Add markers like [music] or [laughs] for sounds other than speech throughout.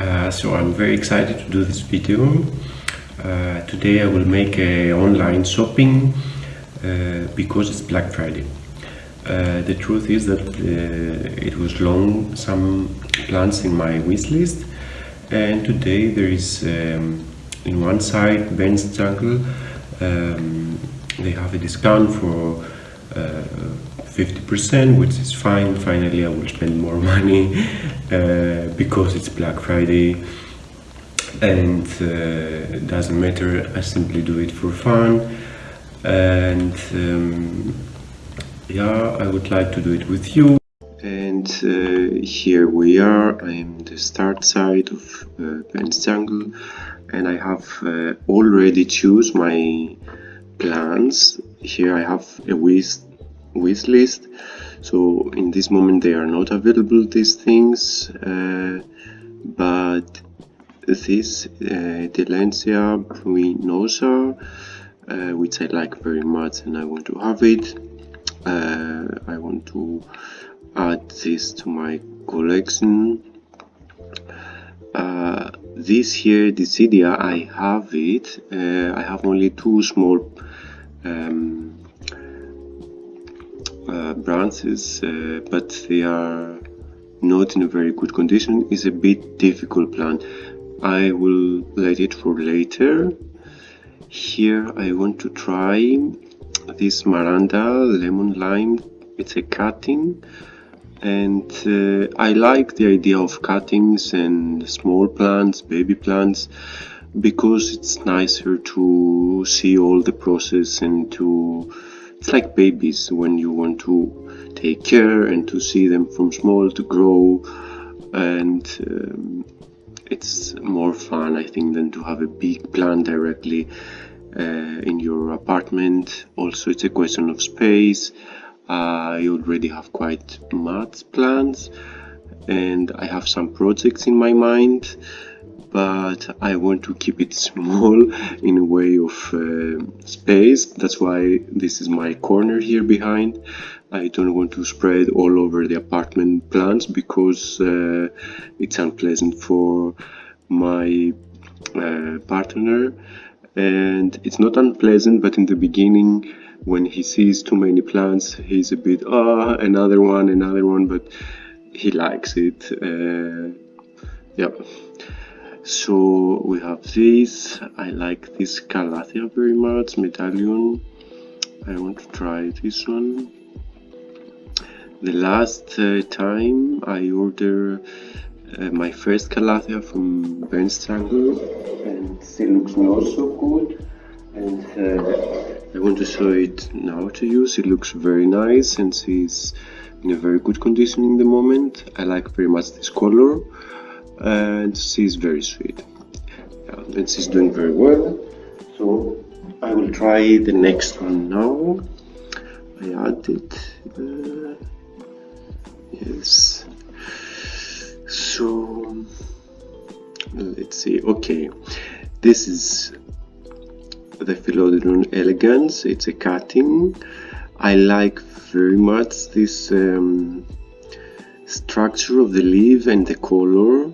Uh, so I'm very excited to do this video. Uh, today I will make a online shopping uh, because it's Black Friday. Uh, the truth is that uh, it was long some plans in my wish list and today there is um, in one side Ben's Jungle um, they have a discount for 50% uh, which is fine. Finally I will spend more [laughs] money uh, because it's Black Friday. And uh, it doesn't matter I simply do it for fun. And um, yeah I would like to do it with you. And uh, here we are. I'm the start side of uh, Jungle. And I have uh, already choose my plans. Here I have a wish, wish list. So in this moment they are not available these things uh, but this uh, pruinosa uh, which I like very much and I want to have it uh, I want to add this to my collection. Uh, this here Dischidia I have it. Uh, I have only two small um, uh, branches uh, but they are not in a very good condition. Is a bit difficult plant I will let it for later. Here I want to try this Maranta lemon lime. It's a cutting and uh, I like the idea of cuttings and small plants, baby plants because it's nicer to see all the process and to it's like babies when you want to take care and to see them from small to grow. And um, it's more fun I think than to have a big plant directly uh, in your apartment. Also it's a question of space. I already have quite much plans and I have some projects in my mind but I want to keep it small [laughs] in a way of uh, space. That's why this is my corner here behind. I don't want to spread all over the apartment plants because uh, it's unpleasant for my uh, partner. And it's not unpleasant but in the beginning when he sees too many plants he's a bit ah another one another one but he likes it uh, yeah so we have this i like this calathea very much medallion i want to try this one the last uh, time i ordered uh, my first calathea from Ben's Jungle and it looks not so good and uh, I want to show it now to you. It looks very nice and it's in a very good condition in the moment. I like very much this color and she's very sweet. Yeah, and she's doing very well. So I will try the next one now. I added uh, yes. So let's see. Okay, this is the Philodendron elegans. It's a cutting. I like very much this um, structure of the leaf and the color.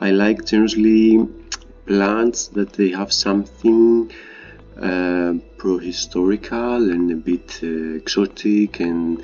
I like generally plants that they have something uh, pro-historical and a bit uh, exotic and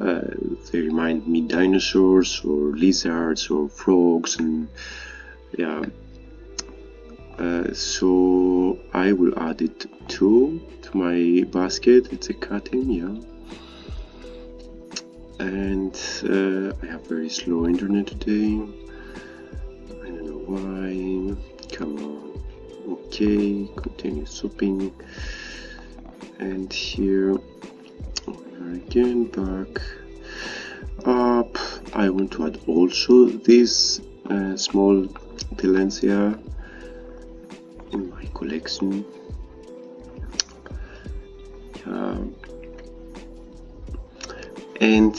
uh, they remind me dinosaurs or lizards or frogs and yeah. Uh, so I will add it too to my basket. It's a cutting yeah. And uh, I have very slow internet today Come on. Okay continue shopping and here again back up. I want to add also this uh, small Tillandsia in my collection. And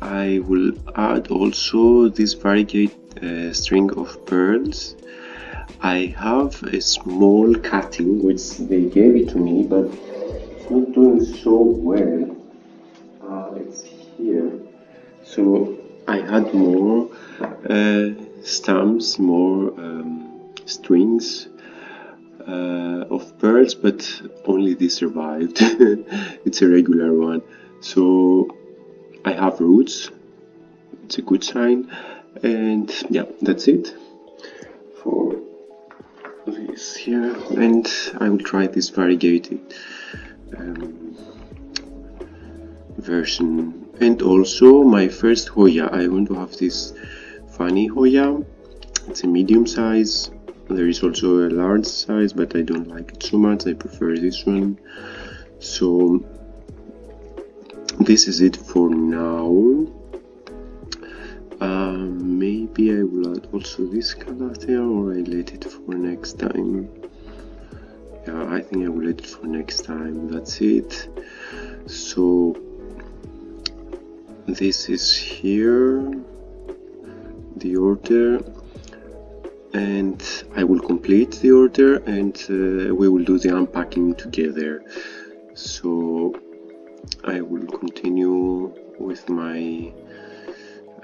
I will add also this variegate uh, string of pearls I have a small cutting which they gave it to me but it's not doing so well uh, it's here so I had more uh, stamps, more um, strings uh, of pearls, but only this survived. [laughs] it's a regular one. So I have roots. It's a good sign. And yeah, that's it for this here. And I will try this variegated um, version. And also my first Hoya. I want to have this funny Hoya. It's a medium size there is also a large size but I don't like it so much I prefer this one so this is it for now uh, maybe I will add also this color there or I let it for next time. Yeah I think I will let it for next time. That's it. So this is here the order and I will complete the order and uh, we will do the unpacking together. So I will continue with my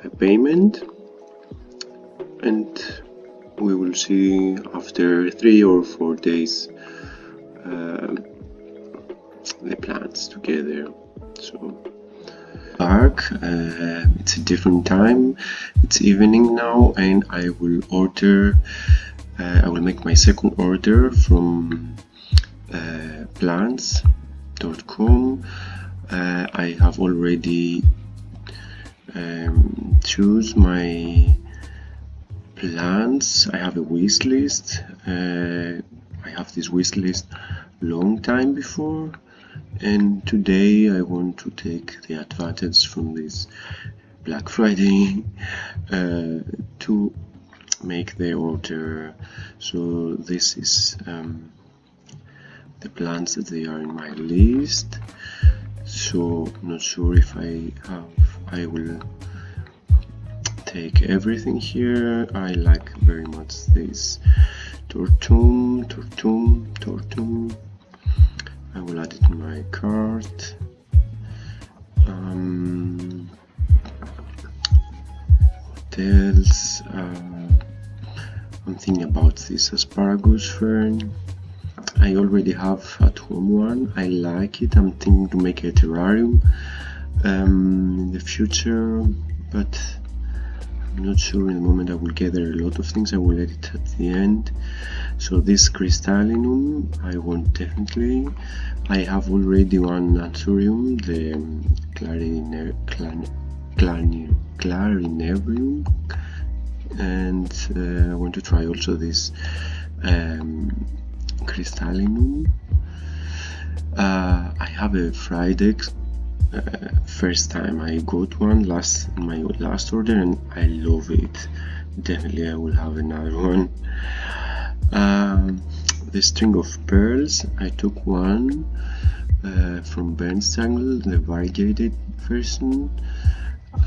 uh, payment and we will see after three or four days uh, the plants together. So dark uh, it's a different time. It's evening now and I will order uh, I will make my second order from uh, plants.com uh, I have already um, choose my plants I have a wish list. Uh, I have this wish list long time before. And today I want to take the advantage from this Black Friday uh, to make the order. So this is um, the plants that they are in my list so not sure if I have I will take everything here I like very much this tortum tortum tortum I will add it in my cart. Um, what else? Uh, I'm thinking about this asparagus fern. I already have at home one. I like it. I'm thinking to make a terrarium um, in the future, but I'm not sure in the moment I will gather a lot of things. I will edit at the end so this crystallinum I want definitely I have already one anthurium the clarine, clarinarium and uh, I want to try also this um, crystallinum uh, I have a Frydek uh, first time I got one last my last order and I love it. Definitely I will have another one. Um, the string of pearls I took one uh, from Bernstangle the variegated version.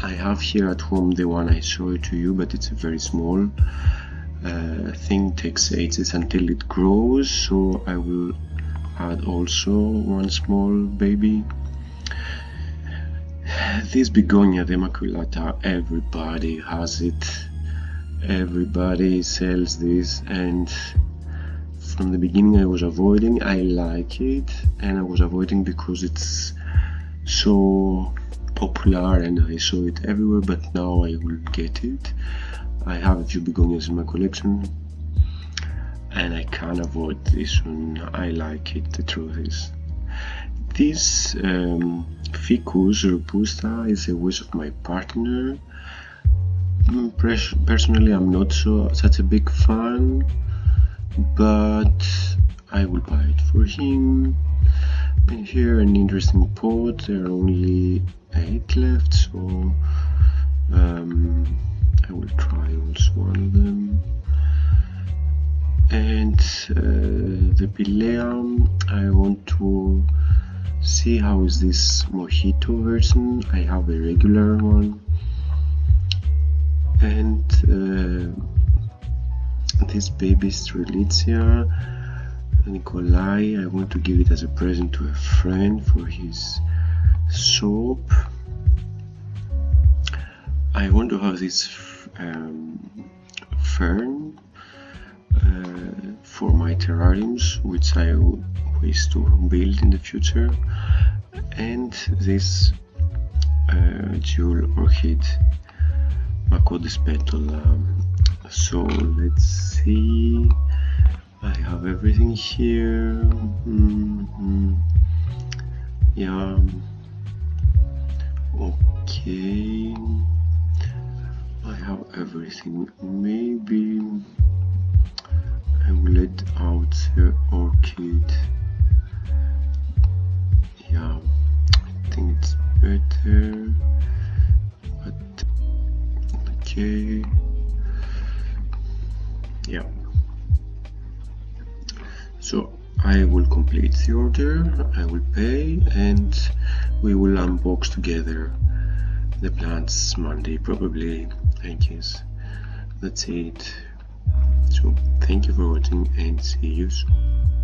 I have here at home the one I showed to you but it's very small uh, thing takes ages until it grows so I will add also one small baby. This begonia the maculata everybody has it. Everybody sells this and from the beginning I was avoiding I like it and I was avoiding because it's so popular and I saw it everywhere but now I will get it I have a few begonias in my collection and I can't avoid this one. I like it the truth is. This um, Ficus robusta is a wish of my partner. Personally I'm not so such a big fan but I will buy it for him. And here an interesting pot there are only 8 left so um, I will try also one of them. And uh, the Pilea I want to see how is this mojito version. I have a regular one. And uh, this baby Strelitzia nicolai I want to give it as a present to a friend for his soap I want to have this um, fern uh, for my terrariums which I wish to build in the future. And this uh, jewel orchid Macodes petola um, so let's see. I have everything here. Mm -hmm. yeah. Okay I have everything. Maybe I will let out the orchid. Yeah I think it's better but okay. Yeah. So I will complete the order I will pay and we will unbox together the plants Monday probably Guess that's it. So thank you for watching and see you soon